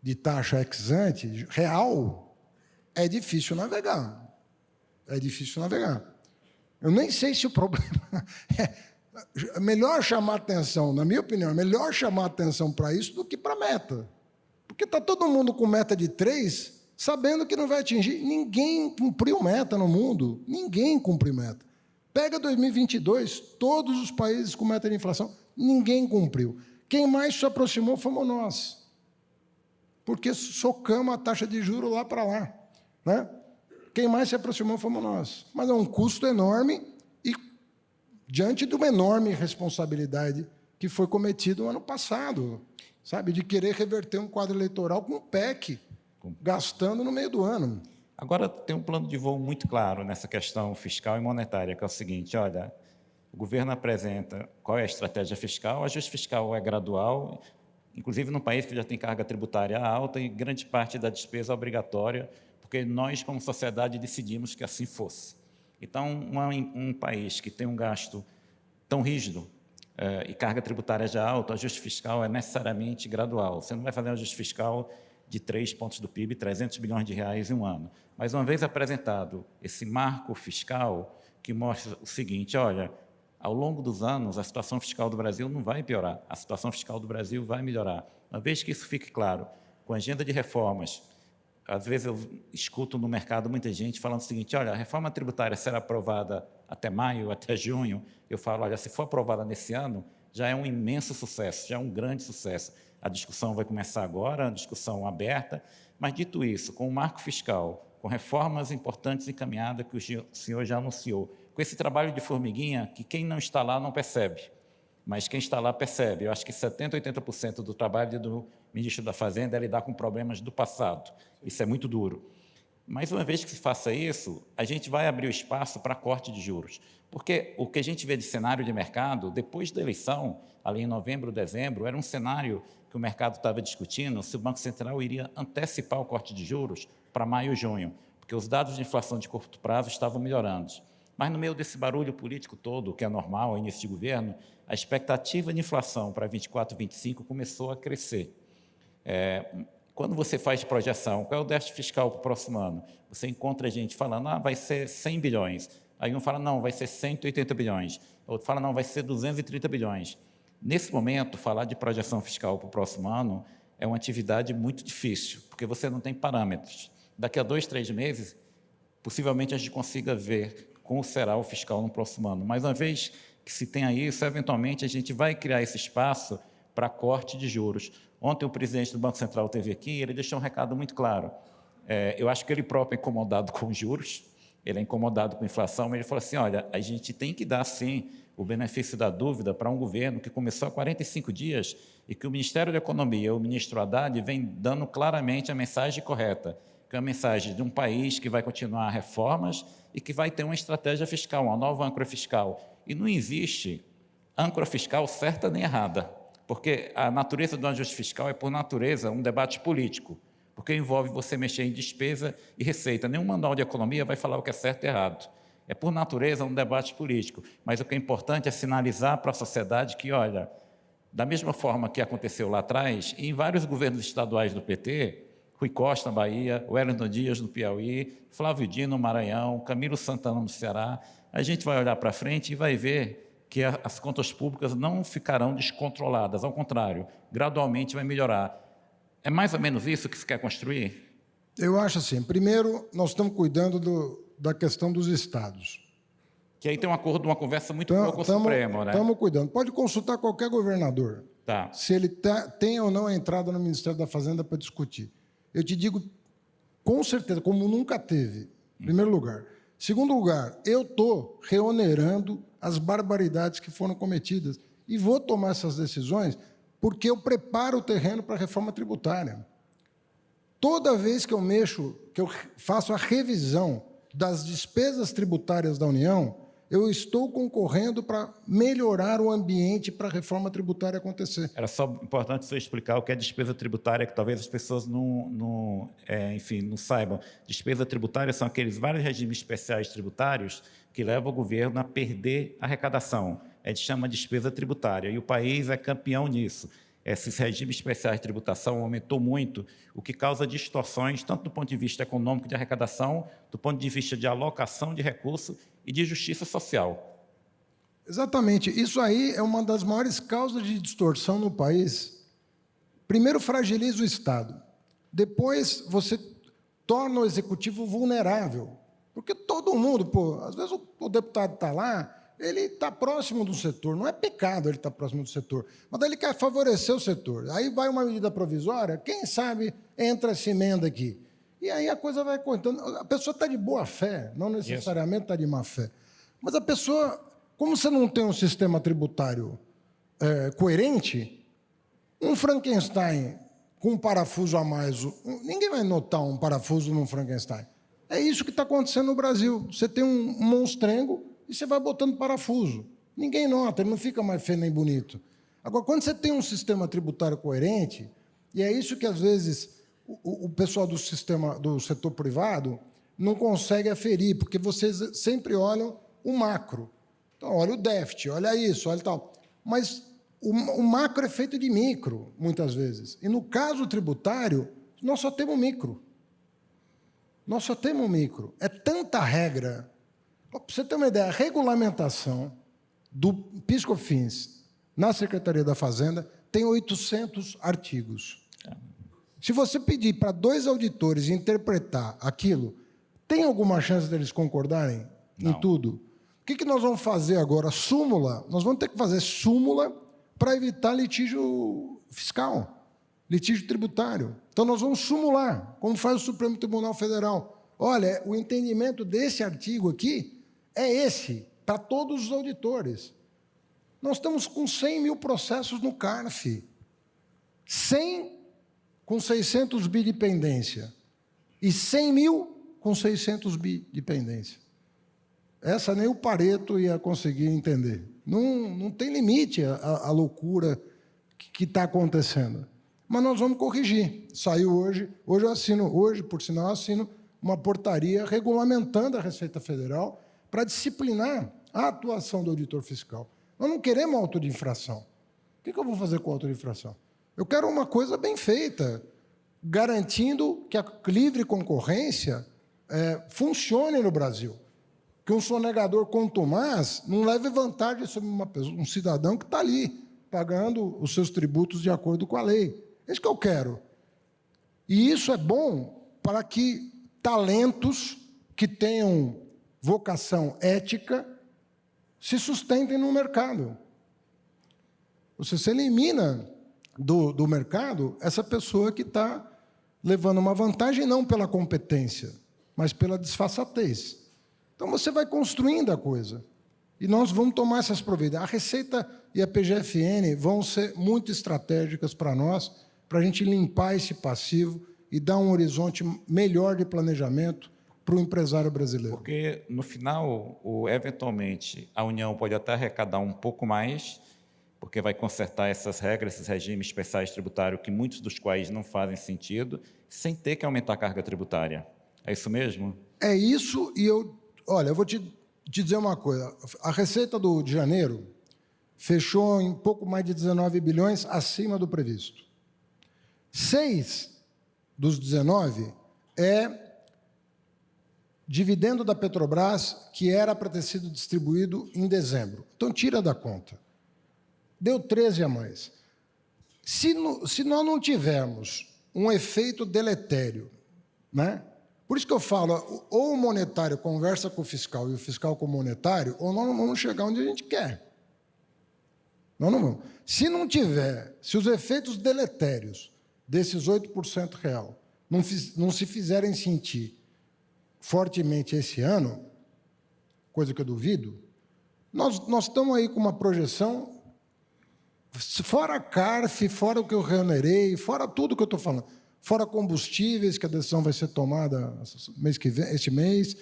de taxa ex-ante real, é difícil navegar. É difícil navegar. Eu nem sei se o problema é melhor chamar atenção, na minha opinião, é melhor chamar atenção para isso do que para meta. Porque está todo mundo com meta de três, sabendo que não vai atingir. Ninguém cumpriu meta no mundo. Ninguém cumpriu meta. Pega 2022, todos os países com meta de inflação, ninguém cumpriu. Quem mais se aproximou fomos nós. Porque socamos a taxa de juros lá para lá. Né? Quem mais se aproximou fomos nós. Mas é um custo enorme diante de uma enorme responsabilidade que foi cometida no ano passado, sabe, de querer reverter um quadro eleitoral com o PEC, gastando no meio do ano.
Agora tem um plano de voo muito claro nessa questão fiscal e monetária, que é o seguinte, olha, o governo apresenta qual é a estratégia fiscal, o ajuste fiscal é gradual, inclusive num país que já tem carga tributária alta e grande parte da despesa é obrigatória, porque nós, como sociedade, decidimos que assim fosse. Então, uma, um país que tem um gasto tão rígido e carga tributária já alta, o ajuste fiscal é necessariamente gradual. Você não vai fazer um ajuste fiscal de 3 pontos do PIB, 300 bilhões de reais em um ano. Mas uma vez apresentado esse marco fiscal que mostra o seguinte, olha, ao longo dos anos, a situação fiscal do Brasil não vai piorar, a situação fiscal do Brasil vai melhorar. Uma vez que isso fique claro, com a agenda de reformas, às vezes eu escuto no mercado muita gente falando o seguinte, olha, a reforma tributária será aprovada até maio, até junho. Eu falo, olha, se for aprovada nesse ano, já é um imenso sucesso, já é um grande sucesso. A discussão vai começar agora, a discussão aberta, mas dito isso, com o marco fiscal, com reformas importantes encaminhadas que o senhor já anunciou, com esse trabalho de formiguinha que quem não está lá não percebe, mas quem está lá percebe. Eu acho que 70%, 80% do trabalho do ministro da Fazenda é lidar com problemas do passado. Isso é muito duro. Mas uma vez que se faça isso, a gente vai abrir o espaço para corte de juros. Porque o que a gente vê de cenário de mercado, depois da eleição, ali em novembro, dezembro, era um cenário que o mercado estava discutindo se o Banco Central iria antecipar o corte de juros para maio e junho, porque os dados de inflação de curto prazo estavam melhorando. Mas no meio desse barulho político todo, que é normal início de governo, a expectativa de inflação para 24, 25 começou a crescer. É, quando você faz projeção, qual é o déficit fiscal para o próximo ano? Você encontra gente falando, ah, vai ser 100 bilhões. Aí um fala, não, vai ser 180 bilhões. Outro fala, não, vai ser 230 bilhões. Nesse momento, falar de projeção fiscal para o próximo ano é uma atividade muito difícil, porque você não tem parâmetros. Daqui a dois, três meses, possivelmente a gente consiga ver como será o fiscal no próximo ano. Mas uma vez que se tenha isso, eventualmente a gente vai criar esse espaço para corte de juros. Ontem o presidente do Banco Central esteve aqui ele deixou um recado muito claro. É, eu acho que ele próprio é incomodado com juros, ele é incomodado com inflação, mas ele falou assim, olha, a gente tem que dar, sim, o benefício da dúvida para um governo que começou há 45 dias e que o Ministério da Economia, o ministro Haddad, vem dando claramente a mensagem correta, que é a mensagem de um país que vai continuar reformas e que vai ter uma estratégia fiscal, uma nova âncora fiscal. E não existe âncora fiscal certa nem errada porque a natureza do ajuste fiscal é, por natureza, um debate político, porque envolve você mexer em despesa e receita. Nenhum manual de economia vai falar o que é certo e errado. É, por natureza, um debate político, mas o que é importante é sinalizar para a sociedade que, olha, da mesma forma que aconteceu lá atrás, em vários governos estaduais do PT, Rui Costa, na Bahia, Wellington Dias, no Piauí, Flávio Dino, no Maranhão, Camilo Santana, no Ceará, a gente vai olhar para frente e vai ver que as contas públicas não ficarão descontroladas, ao contrário, gradualmente vai melhorar. É mais ou menos isso que se quer construir?
Eu acho assim, primeiro, nós estamos cuidando do, da questão dos estados.
Que aí tem um acordo, uma conversa muito boa com o Supremo, né?
Estamos cuidando. Pode consultar qualquer governador,
tá.
se ele tá, tem ou não a entrada no Ministério da Fazenda para discutir. Eu te digo, com certeza, como nunca teve, em primeiro lugar. Segundo lugar, eu estou reonerando as barbaridades que foram cometidas e vou tomar essas decisões porque eu preparo o terreno para a reforma tributária. Toda vez que eu mexo, que eu faço a revisão das despesas tributárias da União, eu estou concorrendo para melhorar o ambiente para a reforma tributária acontecer.
Era só importante você explicar o que é despesa tributária, que talvez as pessoas não, não é, enfim, não saibam. Despesa tributária são aqueles vários regimes especiais tributários que levam o governo a perder arrecadação. A gente chama de despesa tributária, e o país é campeão nisso. Esses regimes especiais de tributação aumentou muito, o que causa distorções, tanto do ponto de vista econômico de arrecadação, do ponto de vista de alocação de recursos e de justiça social.
Exatamente. Isso aí é uma das maiores causas de distorção no país. Primeiro, fragiliza o Estado. Depois, você torna o executivo vulnerável. Porque todo mundo, pô, às vezes o, o deputado está lá, ele está próximo do setor. Não é pecado ele estar tá próximo do setor, mas ele quer favorecer o setor. Aí vai uma medida provisória, quem sabe entra essa emenda aqui. E aí a coisa vai contando. A pessoa está de boa fé, não necessariamente está de má fé. Mas a pessoa, como você não tem um sistema tributário é, coerente, um Frankenstein com um parafuso a mais, ninguém vai notar um parafuso num Frankenstein. É isso que está acontecendo no Brasil. Você tem um monstrengo e você vai botando parafuso. Ninguém nota, ele não fica mais feio nem bonito. Agora, quando você tem um sistema tributário coerente, e é isso que às vezes o, o pessoal do sistema do setor privado não consegue aferir, porque vocês sempre olham o macro. Então, olha o déficit, olha isso, olha tal. Mas o, o macro é feito de micro, muitas vezes. E no caso tributário, nós só temos micro. Nós só temos micro. É tanta regra. Para você ter uma ideia, a regulamentação do PiscoFins na Secretaria da Fazenda tem 800 artigos. Se você pedir para dois auditores interpretar aquilo, tem alguma chance deles concordarem Não. em tudo? O que, que nós vamos fazer agora? Súmula. Nós vamos ter que fazer súmula para evitar litígio fiscal, litígio tributário. Então, nós vamos sumular, como faz o Supremo Tribunal Federal. Olha, o entendimento desse artigo aqui é esse, para todos os auditores. Nós estamos com 100 mil processos no CARF. 100 com 600 bi de pendência e 100 mil com 600 bi de pendência. Essa nem o Pareto ia conseguir entender. Não, não tem limite a, a loucura que está acontecendo. Mas nós vamos corrigir. Saiu hoje, hoje eu assino, hoje, por sinal, assino uma portaria regulamentando a Receita Federal para disciplinar a atuação do auditor fiscal. Nós não queremos auto de infração. O que eu vou fazer com auto de infração? Eu quero uma coisa bem feita, garantindo que a livre concorrência é, funcione no Brasil. Que um sonegador contumaz não leve vantagem sobre uma pessoa, um cidadão que está ali, pagando os seus tributos de acordo com a lei. É isso que eu quero. E isso é bom para que talentos que tenham vocação ética se sustentem no mercado. Você se elimina do, do mercado essa pessoa que está levando uma vantagem não pela competência, mas pela disfarçatez. Então você vai construindo a coisa. E nós vamos tomar essas providências. A Receita e a PGFN vão ser muito estratégicas para nós, para a gente limpar esse passivo e dar um horizonte melhor de planejamento para o empresário brasileiro.
Porque, no final, o, eventualmente, a União pode até arrecadar um pouco mais, porque vai consertar essas regras, esses regimes especiais tributários, que muitos dos quais não fazem sentido, sem ter que aumentar a carga tributária. É isso mesmo?
É isso, e eu, olha, eu vou te, te dizer uma coisa. A receita do, de janeiro fechou em pouco mais de 19 bilhões acima do previsto. Seis dos 19 é dividendo da Petrobras que era para ter sido distribuído em dezembro. Então, tira da conta deu 13 a mais. Se, no, se nós não tivermos um efeito deletério, né? por isso que eu falo, ou o monetário conversa com o fiscal e o fiscal com o monetário, ou nós não vamos chegar onde a gente quer. Nós não vamos. Se não tiver, se os efeitos deletérios desses 8% real não, não se fizerem sentir fortemente esse ano, coisa que eu duvido, nós, nós estamos aí com uma projeção Fora a CARF, fora o que eu reonerei, fora tudo que eu estou falando, fora combustíveis, que a decisão vai ser tomada mês que vem, este mês,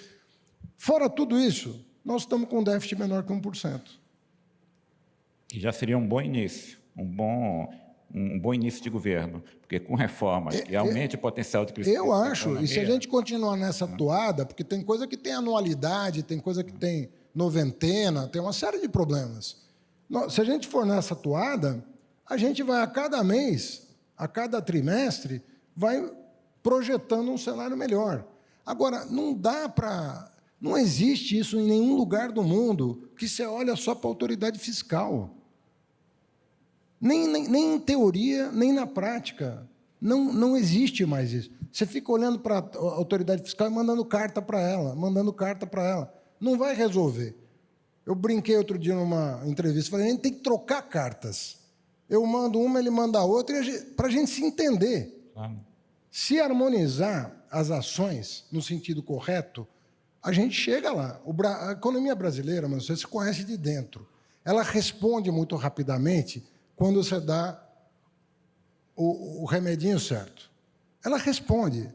fora tudo isso, nós estamos com um déficit menor que 1%.
E já seria um bom início, um bom, um bom início de governo, porque com reformas é, que aumente é, o potencial de crescimento.
Eu acho, e se a gente continuar nessa ah. toada, porque tem coisa que tem anualidade, tem coisa que tem noventena, tem uma série de problemas. Se a gente for nessa toada, a gente vai a cada mês, a cada trimestre, vai projetando um cenário melhor. Agora, não dá para. Não existe isso em nenhum lugar do mundo que você olha só para a autoridade fiscal. Nem, nem, nem em teoria, nem na prática. Não, não existe mais isso. Você fica olhando para a autoridade fiscal e mandando carta para ela, mandando carta para ela. Não vai resolver. Eu brinquei outro dia numa entrevista, falei, a gente tem que trocar cartas. Eu mando uma, ele manda outra, para a gente se entender. Se harmonizar as ações no sentido correto, a gente chega lá. A economia brasileira, mas você se conhece de dentro. Ela responde muito rapidamente quando você dá o, o remedinho certo. Ela responde.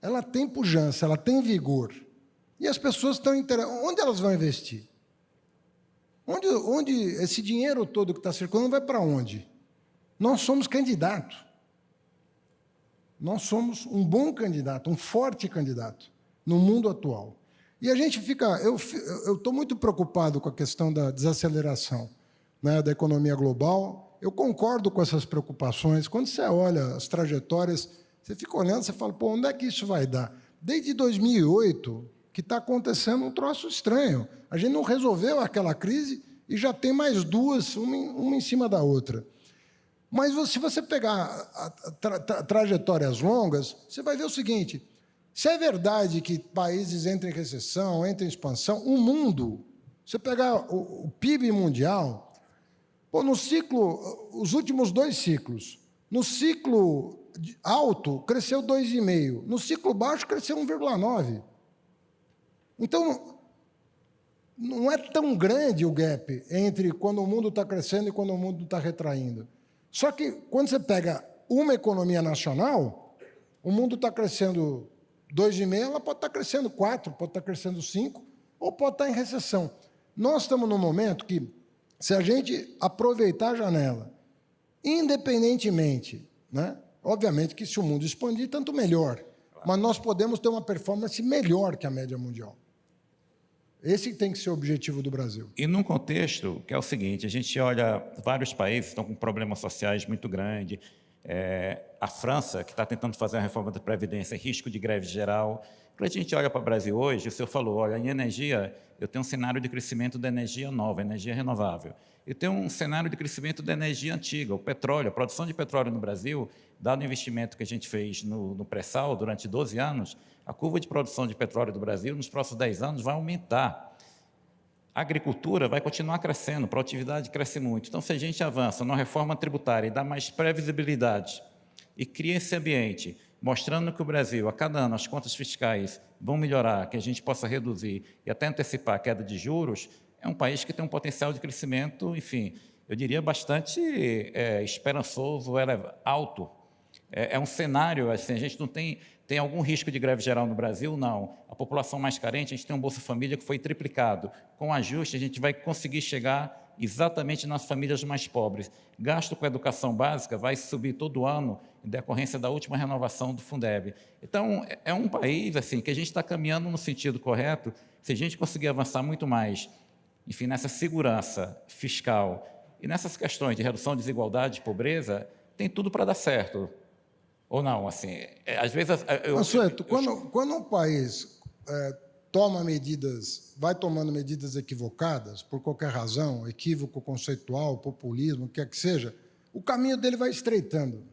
Ela tem pujança, ela tem vigor. E as pessoas estão interessadas. Onde elas vão investir? Onde, onde esse dinheiro todo que está circulando vai para onde? Nós somos candidato. Nós somos um bom candidato, um forte candidato no mundo atual. E a gente fica. Eu estou muito preocupado com a questão da desaceleração né, da economia global. Eu concordo com essas preocupações. Quando você olha as trajetórias, você fica olhando, você fala, pô, onde é que isso vai dar? Desde 2008, que está acontecendo um troço estranho. A gente não resolveu aquela crise e já tem mais duas, uma em, uma em cima da outra. Mas se você pegar tra tra trajetórias longas, você vai ver o seguinte: se é verdade que países entram em recessão, entram em expansão, o mundo, você pegar o, o PIB mundial, no ciclo, os últimos dois ciclos, no ciclo alto cresceu 2,5, no ciclo baixo cresceu 1,9. Então, não é tão grande o gap entre quando o mundo está crescendo e quando o mundo está retraindo. Só que quando você pega uma economia nacional, o mundo está crescendo 2,5, ela pode estar tá crescendo 4, pode estar tá crescendo 5, ou pode estar tá em recessão. Nós estamos num momento que, se a gente aproveitar a janela, independentemente, né? obviamente que se o mundo expandir, tanto melhor, mas nós podemos ter uma performance melhor que a média mundial. Esse tem que ser o objetivo do Brasil.
E num contexto que é o seguinte, a gente olha, vários países estão com problemas sociais muito grandes, é, a França, que está tentando fazer a reforma da Previdência, risco de greve geral. Quando a gente olha para o Brasil hoje, o senhor falou, olha, em energia, eu tenho um cenário de crescimento da energia nova, energia renovável. Eu tenho um cenário de crescimento da energia antiga, o petróleo, a produção de petróleo no Brasil, dado o investimento que a gente fez no, no pré-sal durante 12 anos, a curva de produção de petróleo do Brasil nos próximos 10 anos vai aumentar. A agricultura vai continuar crescendo, a produtividade cresce muito. Então, se a gente avança na reforma tributária e dá mais previsibilidade e cria esse ambiente, mostrando que o Brasil, a cada ano, as contas fiscais vão melhorar, que a gente possa reduzir e até antecipar a queda de juros, é um país que tem um potencial de crescimento, enfim, eu diria bastante é, esperançoso, alto. É, é um cenário, assim, a gente não tem tem algum risco de greve geral no Brasil? Não. A população mais carente, a gente tem um Bolsa Família que foi triplicado. Com ajuste, a gente vai conseguir chegar exatamente nas famílias mais pobres. Gasto com educação básica vai subir todo ano em decorrência da última renovação do Fundeb. Então, é, é um país assim que a gente está caminhando no sentido correto. Se a gente conseguir avançar muito mais, enfim, nessa segurança fiscal e nessas questões de redução de desigualdade e pobreza, tem tudo para dar certo. Ou não, assim, é, às vezes...
Eu, Mansueto, eu, quando, eu... quando um país é, toma medidas, vai tomando medidas equivocadas, por qualquer razão, equívoco conceitual, populismo, o que quer que seja, o caminho dele vai estreitando.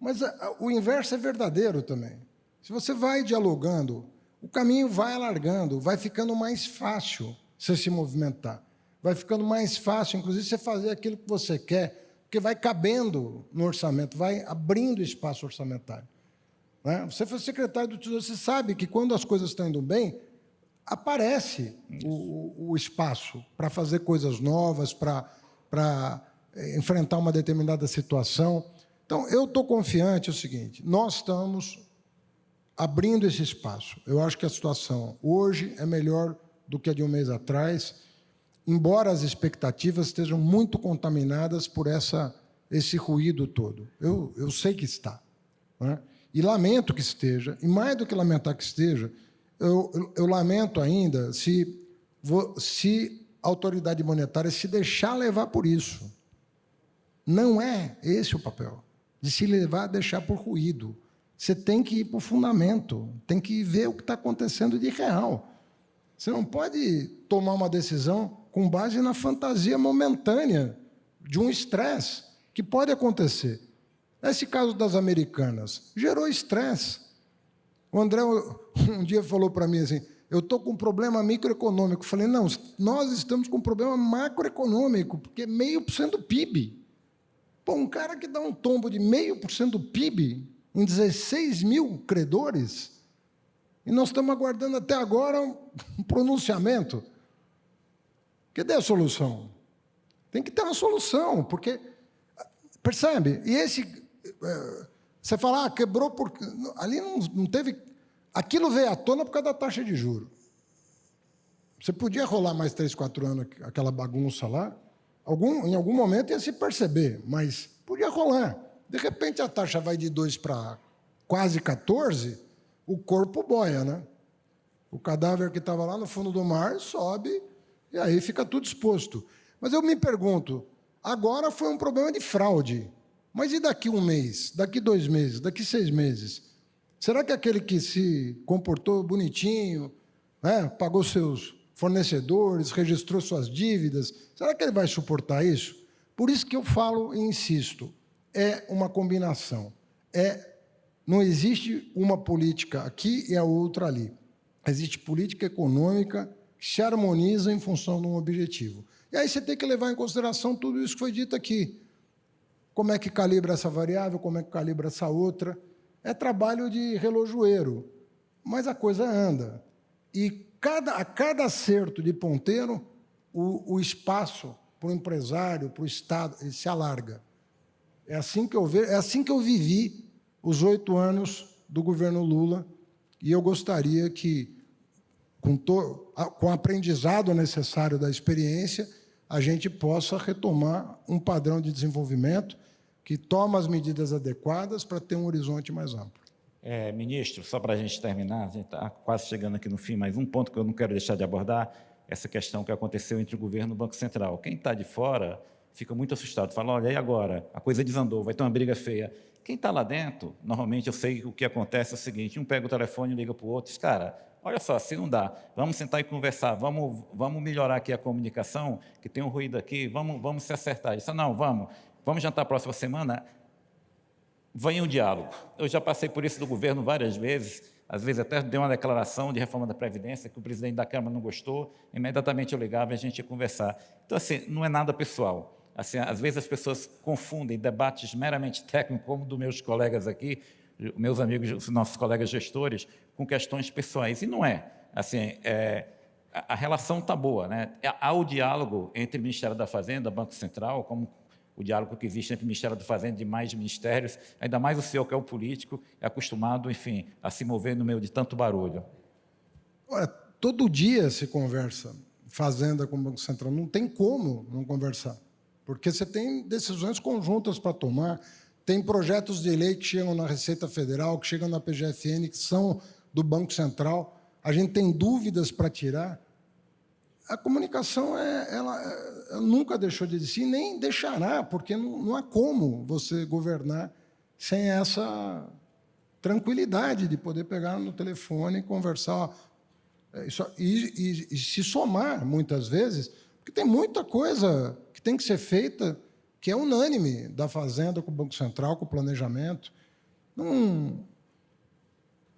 Mas a, o inverso é verdadeiro também. Se você vai dialogando, o caminho vai alargando, vai ficando mais fácil você se movimentar. Vai ficando mais fácil, inclusive, você fazer aquilo que você quer, porque vai cabendo no orçamento, vai abrindo espaço orçamentário. Né? Você foi secretário do Tesouro, você sabe que quando as coisas estão indo bem, aparece o, o, espaço para fazer coisas novas, para eh, enfrentar uma determinada situação. Então, eu estou confiante é o seguinte, nós estamos abrindo esse espaço. Eu acho que a situação hoje é melhor do que a de um mês atrás, embora as expectativas estejam muito contaminadas por essa, esse ruído todo. Eu, eu sei que está. Né? E lamento que esteja, e mais do que lamentar que esteja, eu, eu, eu lamento ainda se, se a autoridade monetária se deixar levar por isso. Não é esse o papel, de se levar a deixar por ruído. Você tem que ir para o fundamento, tem que ver o que está acontecendo de real. Você não pode tomar uma decisão com base na fantasia momentânea de um estresse que pode acontecer. Esse caso das americanas gerou estresse. O André um dia falou para mim assim: eu estou com um problema microeconômico. Falei: não, nós estamos com um problema macroeconômico, porque meio por cento do PIB. Pô, um cara que dá um tombo de meio por cento do PIB em 16 mil credores, e nós estamos aguardando até agora um pronunciamento. Cadê a solução? Tem que ter uma solução, porque, percebe? E esse você fala, ah, quebrou porque. Ali não, não teve. Aquilo veio à tona por causa da taxa de juro. Você podia rolar mais três, quatro anos aquela bagunça lá, algum, em algum momento ia se perceber, mas podia rolar. De repente a taxa vai de 2 para quase 14, o corpo boia, né? O cadáver que estava lá no fundo do mar sobe e aí fica tudo exposto. Mas eu me pergunto, agora foi um problema de fraude. Mas e daqui um mês, daqui dois meses, daqui seis meses? Será que aquele que se comportou bonitinho, né, pagou seus fornecedores, registrou suas dívidas, será que ele vai suportar isso? Por isso que eu falo e insisto, é uma combinação. É, não existe uma política aqui e a outra ali. Existe política econômica que se harmoniza em função de um objetivo. E aí você tem que levar em consideração tudo isso que foi dito aqui. Como é que calibra essa variável, como é que calibra essa outra. É trabalho de relojoeiro, mas a coisa anda. E cada, a cada acerto de ponteiro, o, o espaço para o empresário, para o Estado, ele se alarga. É assim que eu é assim que eu vivi os oito anos do governo Lula, e eu gostaria que, com, to, com o aprendizado necessário da experiência, a gente possa retomar um padrão de desenvolvimento que toma as medidas adequadas para ter um horizonte mais amplo.
É, ministro, só para a gente terminar, a gente está quase chegando aqui no fim, mas um ponto que eu não quero deixar de abordar, essa questão que aconteceu entre o governo e o Banco Central. Quem está de fora fica muito assustado, fala, olha, e agora? A coisa desandou, vai ter uma briga feia. Quem está lá dentro, normalmente eu sei que o que acontece é o seguinte, um pega o telefone e liga para o outro, diz, cara, olha só, se não dá, vamos sentar e conversar, vamos, vamos melhorar aqui a comunicação, que tem um ruído aqui, vamos, vamos se acertar. Isso não, vamos, vamos jantar a próxima semana? Venha um diálogo. Eu já passei por isso do governo várias vezes, às vezes até dei uma declaração de reforma da Previdência que o presidente da Câmara não gostou, imediatamente eu ligava e a gente ia conversar. Então, assim, não é nada pessoal. Assim, às vezes as pessoas confundem debates meramente técnicos, como dos meus colegas aqui, meus amigos, os nossos colegas gestores, com questões pessoais. E não é. Assim, é, a, relação está boa. Né? Há o diálogo entre o Ministério da Fazenda, Banco Central, como o diálogo que existe entre o Ministério da Fazenda e demais ministérios, ainda mais o senhor, que é o político, é acostumado, enfim, a se mover no meio de tanto barulho.
Olha, todo dia se conversa Fazenda com o Banco Central. Não tem como não conversar, porque você tem decisões conjuntas para tomar, tem projetos de lei que chegam na Receita Federal, que chegam na PGFN, que são do Banco Central. A gente tem dúvidas para tirar. A comunicação é, ela, ela nunca deixou de existir, nem deixará, porque não, não há como você governar sem essa tranquilidade de poder pegar no telefone e conversar é, e, e, e, se somar, muitas vezes, porque tem muita coisa que tem que ser feita que é unânime da Fazenda com o Banco Central, com o planejamento. Não,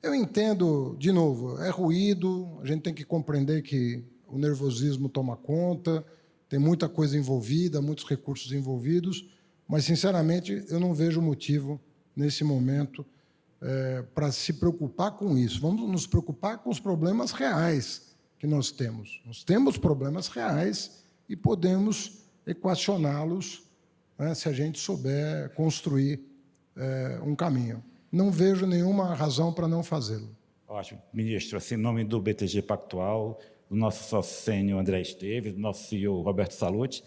eu entendo, de novo, é ruído, a gente tem que compreender que o nervosismo toma conta, tem muita coisa envolvida, muitos recursos envolvidos, mas, sinceramente, eu não vejo motivo, nesse momento, é, para se preocupar com isso. Vamos nos preocupar com os problemas reais que nós temos. Nós temos problemas reais e podemos equacioná-los né, se a gente souber construir é, um caminho. Não vejo nenhuma razão para não fazê-lo.
Ótimo. Ministro, assim, em nome do BTG Pactual, do nosso sócio sênior André Esteves, do nosso CEO Roberto Salute.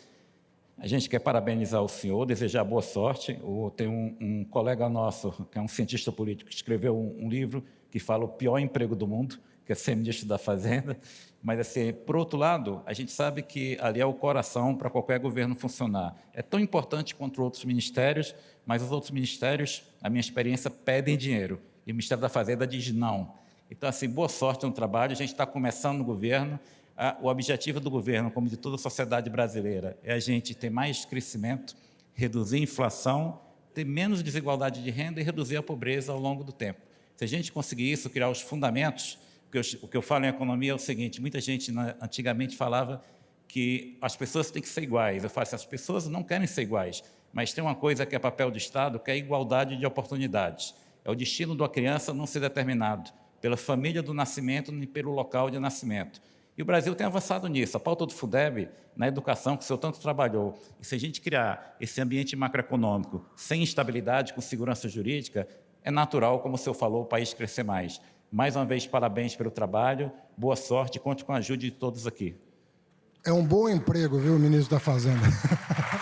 A gente quer parabenizar o senhor, desejar boa sorte. Tem um, um colega nosso, que é um cientista político, que escreveu um, um livro que fala o pior emprego do mundo, que é ser ministro da Fazenda. Mas, assim, por outro lado, a gente sabe que ali é o coração para qualquer governo funcionar. É tão importante quanto outros ministérios, mas os outros ministérios, a minha experiência, pedem dinheiro. E o Ministério da Fazenda diz não. Então, assim, boa sorte no trabalho. A gente está começando no governo. O objetivo do governo, como de toda a sociedade brasileira, é a gente ter mais crescimento, reduzir a inflação, ter menos desigualdade de renda e reduzir a pobreza ao longo do tempo. Se a gente conseguir isso, criar os fundamentos, o que eu, falo em economia é o seguinte, muita gente antigamente falava que as pessoas têm que ser iguais. Eu falo assim, as pessoas não querem ser iguais, mas tem uma coisa que é papel do Estado, que é a igualdade de oportunidades. É o destino da criança não ser determinado pela família do nascimento nem pelo local de nascimento. E o Brasil tem avançado nisso. A pauta do FUDEB, na educação, que o senhor tanto trabalhou, e se a gente criar esse ambiente macroeconômico sem estabilidade, com segurança jurídica, é natural, como o senhor falou, o país crescer mais. Mais uma vez, parabéns pelo trabalho, boa sorte, conte com a ajuda de todos aqui.
É um bom emprego, viu, ministro da Fazenda?